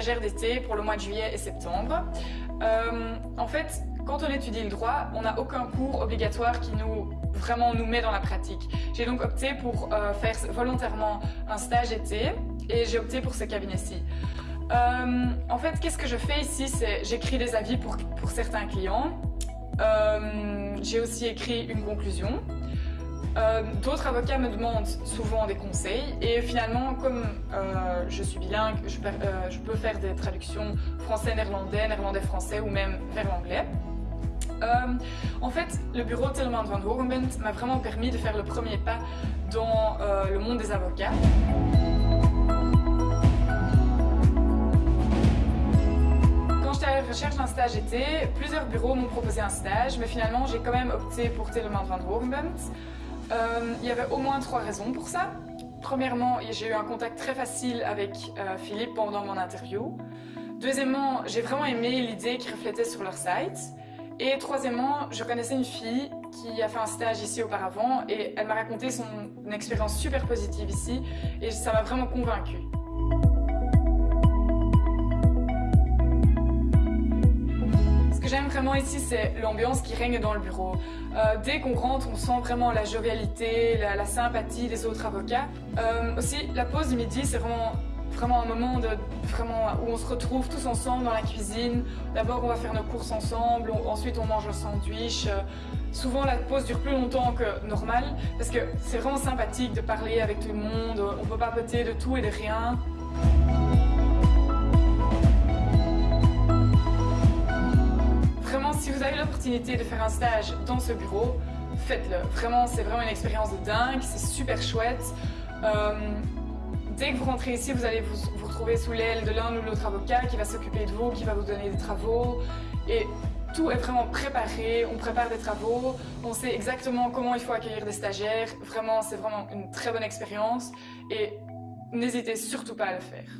d'été pour le mois de juillet et septembre. Euh, en fait, quand on étudie le droit, on n'a aucun cours obligatoire qui nous vraiment nous met dans la pratique. J'ai donc opté pour euh, faire volontairement un stage été et j'ai opté pour ce cabinet-ci. Euh, en fait, qu'est-ce que je fais ici? C'est j'écris des avis pour, pour certains clients. J'ai aussi écrit une conclusion. Euh, d'autres avocats me demandent souvent des conseils et finalement, comme euh, je suis bilingue, je, euh, je, peux faire des traductions français-néerlandais, néerlandais-français ou même vers l'anglais. en fait, le bureau Tillman van Hogenbent m'a vraiment permis de faire le premier pas dans le monde des avocats. recherche d'un stage été, plusieurs bureaux m'ont proposé un stage, mais finalement j'ai quand même opté pour Telemann van Hogenbent. Euh, il y avait au moins trois raisons pour ça. Premièrement, j'ai eu un contact très facile avec euh, Philippe pendant mon interview. Deuxièmement, j'ai vraiment aimé l'idée qui reflétait sur leur site. Et troisièmement, je connaissais une fille qui a fait un stage ici auparavant et elle m'a raconté son expérience super positive ici et ça m'a vraiment convaincue. Ici, c'est l'ambiance qui règne dans le bureau. Euh, dès qu'on rentre, on sent vraiment la jovialité, la, sympathie des autres avocats. Euh, aussi, la pause du midi, c'est vraiment vraiment un moment de, vraiment, où on se retrouve tous ensemble dans la cuisine. D'abord, on va faire nos courses ensemble, ensuite on mange un sandwich. Euh, souvent, la pause dure plus longtemps que normal parce que c'est vraiment sympathique de parler avec tout le monde. On peut papoter de tout et de rien. Si vous avez l'opportunité de faire un stage dans ce bureau, faites-le. Vraiment, c'est vraiment une expérience de dingue, c'est super chouette. Euh, dès que vous rentrez ici, vous allez vous, retrouver sous l'aile de l'un ou l'autre avocat qui va s'occuper de vous, qui va vous donner des travaux. Et tout est vraiment préparé, on prépare des travaux, on sait exactement comment il faut accueillir des stagiaires. Vraiment, c'est vraiment une très bonne expérience et n'hésitez surtout pas à le faire.